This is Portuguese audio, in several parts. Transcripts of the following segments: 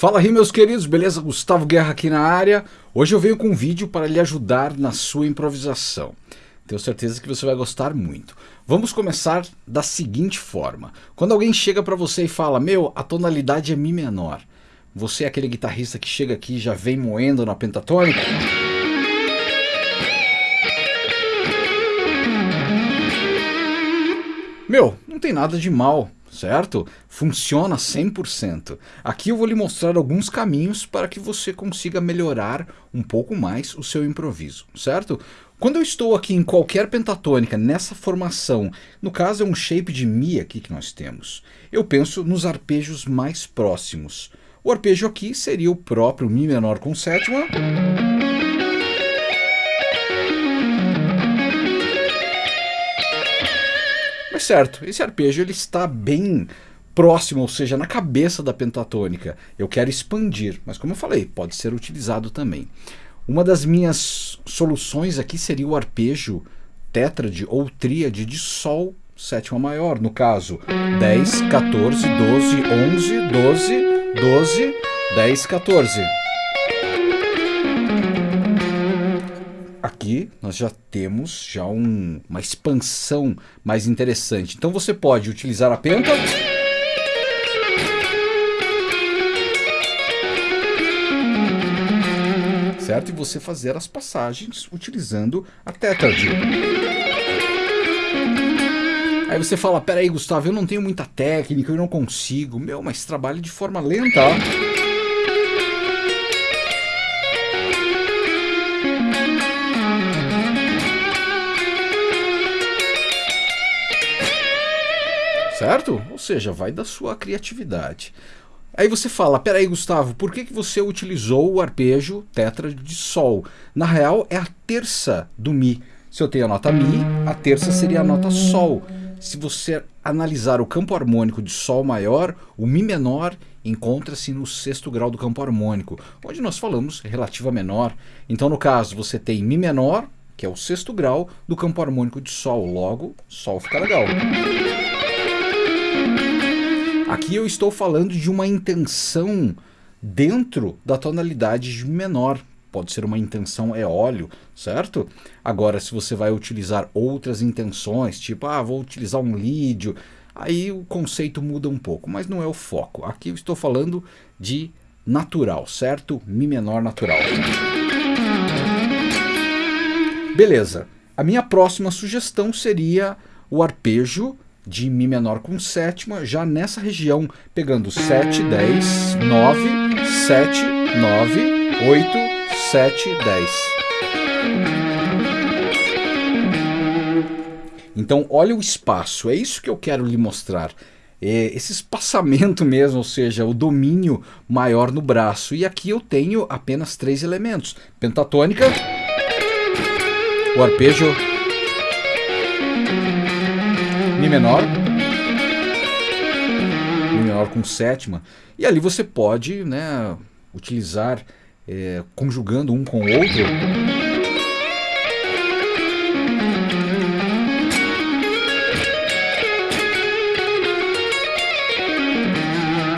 Fala aí meus queridos, beleza? Gustavo Guerra aqui na área. Hoje eu venho com um vídeo para lhe ajudar na sua improvisação. Tenho certeza que você vai gostar muito. Vamos começar da seguinte forma. Quando alguém chega para você e fala, meu, a tonalidade é Mi menor. Você é aquele guitarrista que chega aqui e já vem moendo na pentatônica? Meu, não tem nada de mal certo? Funciona 100%. Aqui eu vou lhe mostrar alguns caminhos para que você consiga melhorar um pouco mais o seu improviso, certo? Quando eu estou aqui em qualquer pentatônica, nessa formação, no caso é um shape de Mi aqui que nós temos, eu penso nos arpejos mais próximos. O arpejo aqui seria o próprio Mi menor com sétima, certo, esse arpejo ele está bem próximo, ou seja, na cabeça da pentatônica. Eu quero expandir, mas como eu falei, pode ser utilizado também. Uma das minhas soluções aqui seria o arpejo tétrade ou tríade de Sol sétima maior, no caso 10, 14, 12, 11, 12, 12, 10, 14. Aqui nós já temos já um, uma expansão mais interessante. Então você pode utilizar a penta... Certo? E você fazer as passagens utilizando a tétrade. Aí você fala, peraí Gustavo, eu não tenho muita técnica, eu não consigo. Meu, mas trabalhe de forma lenta. Certo? Ou seja, vai da sua criatividade. Aí você fala, peraí Gustavo, por que, que você utilizou o arpejo tetra de Sol? Na real é a terça do Mi. Se eu tenho a nota Mi, a terça seria a nota Sol. Se você analisar o campo harmônico de Sol maior, o Mi menor encontra-se no sexto grau do campo harmônico, onde nós falamos relativa menor. Então no caso você tem Mi menor, que é o sexto grau do campo harmônico de Sol, logo Sol fica legal. Aqui eu estou falando de uma intenção dentro da tonalidade de menor. Pode ser uma intenção eólio, certo? Agora, se você vai utilizar outras intenções, tipo, ah, vou utilizar um lídio, aí o conceito muda um pouco, mas não é o foco. Aqui eu estou falando de natural, certo? Mi menor natural. Beleza. A minha próxima sugestão seria o arpejo de Mi menor com sétima, já nessa região, pegando 7, 10, 9, 7, 9, 8, 7, 10. Então, olha o espaço, é isso que eu quero lhe mostrar. É esse espaçamento mesmo, ou seja, o domínio maior no braço. E aqui eu tenho apenas três elementos. Pentatônica, o arpejo Mi menor, Mi menor com sétima, e ali você pode né, utilizar, é, conjugando um com o outro,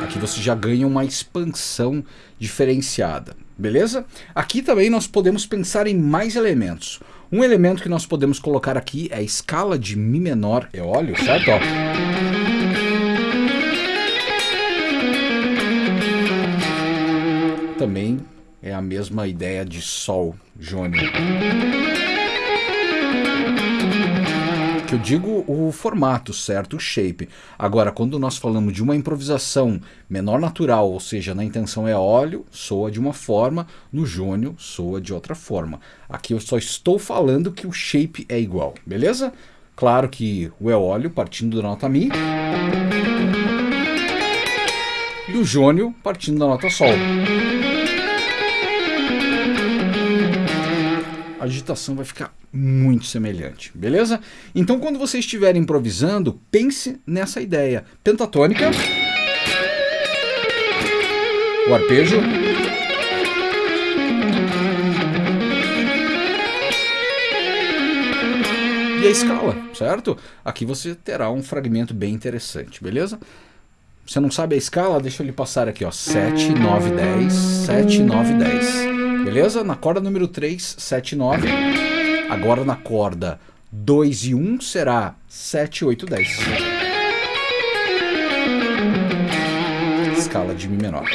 aqui você já ganha uma expansão diferenciada, beleza? Aqui também nós podemos pensar em mais elementos. Um elemento que nós podemos colocar aqui é a escala de Mi menor eólio, certo? Ó. Também é a mesma ideia de Sol jônio que eu digo o formato, certo? O shape. Agora, quando nós falamos de uma improvisação menor natural, ou seja, na intenção é óleo, soa de uma forma, no jônio soa de outra forma. Aqui eu só estou falando que o shape é igual, beleza? Claro que o eólio partindo da nota Mi e o jônio partindo da nota Sol. A digitação vai ficar muito semelhante, beleza? Então quando você estiver improvisando, pense nessa ideia. Pentatônica, o arpejo, e a escala, certo? Aqui você terá um fragmento bem interessante, beleza? Você não sabe a escala? Deixa eu lhe passar aqui, ó. 7, 9, 10, 7, 9, 10. Beleza? Na corda número 3, 7, 9. Agora na corda 2 e 1 será 7, 8, 10. Escala de Mi menor.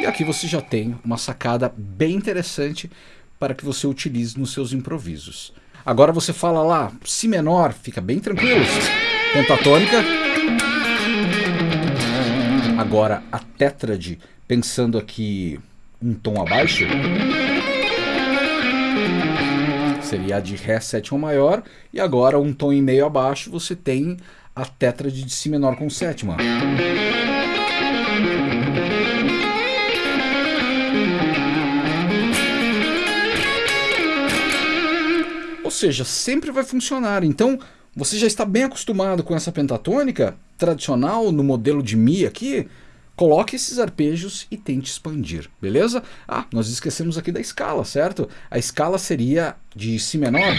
E aqui você já tem uma sacada bem interessante para que você utilize nos seus improvisos. Agora você fala lá, Si menor, fica bem tranquilo. Pentatônica. Agora a tétrade, pensando aqui um tom abaixo, seria a de Ré sétima maior, e agora um tom e meio abaixo você tem a tétrade de Si menor com sétima. Seja, sempre vai funcionar. Então, você já está bem acostumado com essa pentatônica tradicional no modelo de Mi aqui, coloque esses arpejos e tente expandir, beleza? Ah, nós esquecemos aqui da escala, certo? A escala seria de Si menor.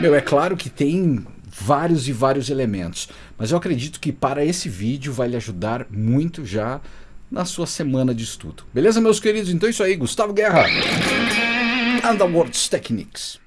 Meu, é claro que tem vários e vários elementos, mas eu acredito que para esse vídeo vai lhe ajudar muito já na sua semana de estudo. Beleza, meus queridos? Então é isso aí, Gustavo Guerra. Underworlds Techniques.